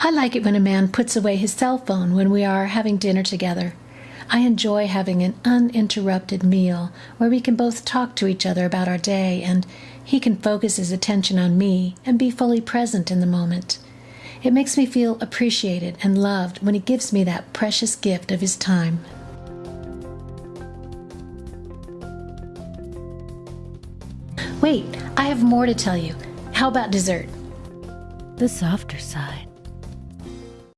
I like it when a man puts away his cell phone when we are having dinner together. I enjoy having an uninterrupted meal where we can both talk to each other about our day and he can focus his attention on me and be fully present in the moment. It makes me feel appreciated and loved when he gives me that precious gift of his time. Wait, I have more to tell you. How about dessert? The softer side.